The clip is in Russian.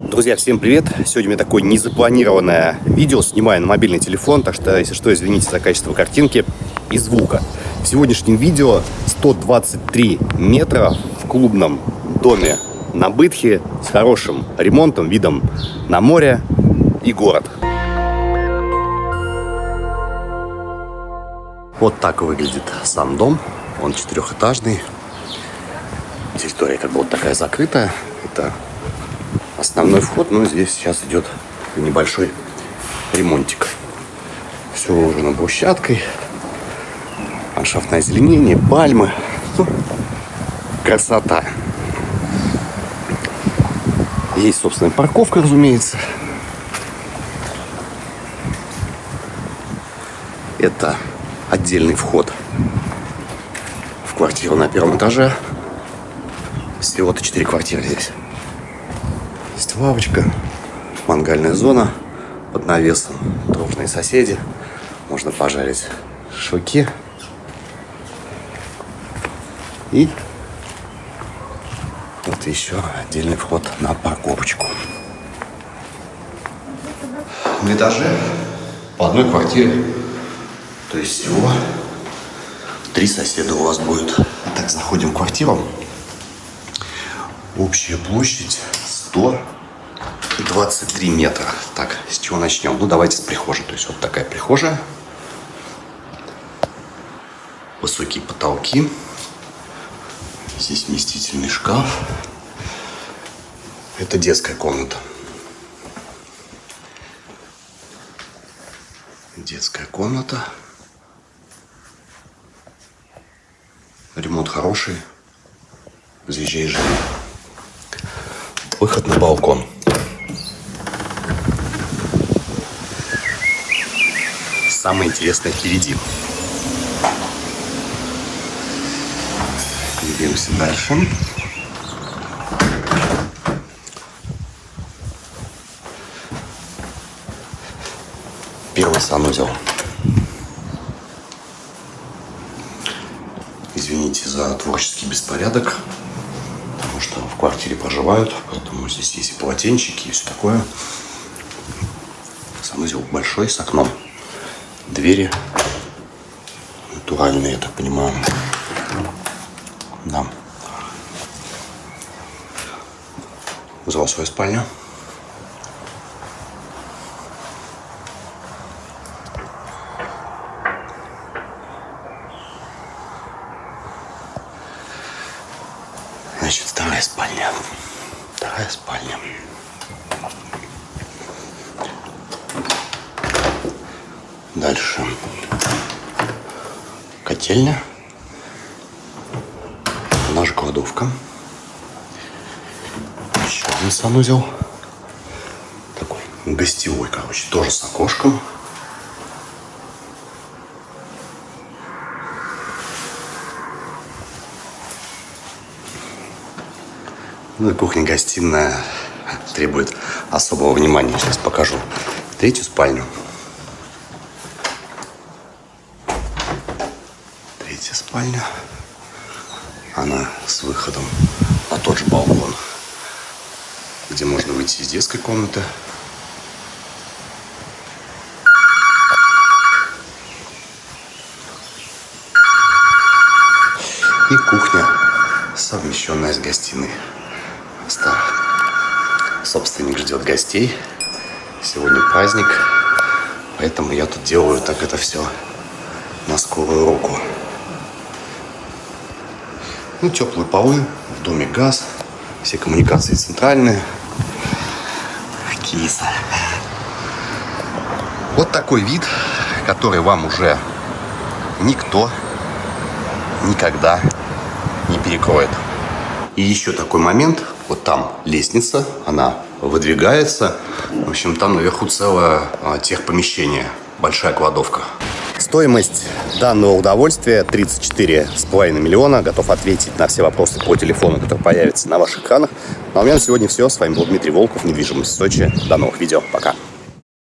Друзья, всем привет! Сегодня у меня такое незапланированное видео, снимаю на мобильный телефон, так что, если что, извините за качество картинки и звука. В сегодняшнем видео 123 метра в клубном доме на Бытхе с хорошим ремонтом, видом на море и город. Вот так выглядит сам дом. Он четырехэтажный. Территория как бы вот такая закрытая. Это основной вход, но здесь сейчас идет небольшой ремонтик. Все уложено брусчаткой, ландшафтное озеленение, пальмы. Красота. Есть собственная парковка, разумеется. Это отдельный вход в квартиру на первом этаже. Всего-то 4 квартиры здесь. Есть лавочка, мангальная зона под навесом, дружные соседи. Можно пожарить шашлыки. И вот еще отдельный вход на парковочку. На этаже по одной квартире. То есть всего три соседа у вас будет. Так, заходим в квартиру. Общая площадь 123 метра. Так, с чего начнем? Ну, давайте с прихожей. То есть вот такая прихожая. Высокие потолки. Здесь вместительный шкаф. Это детская комната. Детская комната. Ремонт хороший. Заезжай, живи. Выход на балкон. Самое интересное впереди. Двигаемся дальше. Первый санузел. Извините за творческий беспорядок что в квартире проживают, поэтому здесь есть и полотенчики, и все такое. Санузел большой, с окном. Двери натуральные, я так понимаю. Да. Зал свою спальню. Значит, вторая спальня. Вторая спальня. Дальше. Котельня. Наша кладовка. Еще один санузел. Такой гостевой, короче, тоже с окошком. Ну и кухня-гостиная требует особого внимания. Сейчас покажу третью спальню. Третья спальня. Она с выходом на тот же балкон, где можно выйти из детской комнаты. И кухня, совмещенная с гостиной что собственник ждет гостей. Сегодня праздник, поэтому я тут делаю так это все на скорую руку. Ну, теплые полы, в доме газ, все коммуникации центральные. Киса. Вот такой вид, который вам уже никто никогда не перекроет. И еще такой момент, вот там лестница, она выдвигается. В общем, там наверху целое а, техпомещение, большая кладовка. Стоимость данного удовольствия 34,5 миллиона. Готов ответить на все вопросы по телефону, которые появятся на ваших экранах. Ну, а у меня на сегодня все. С вами был Дмитрий Волков, недвижимость в Сочи. До новых видео. Пока.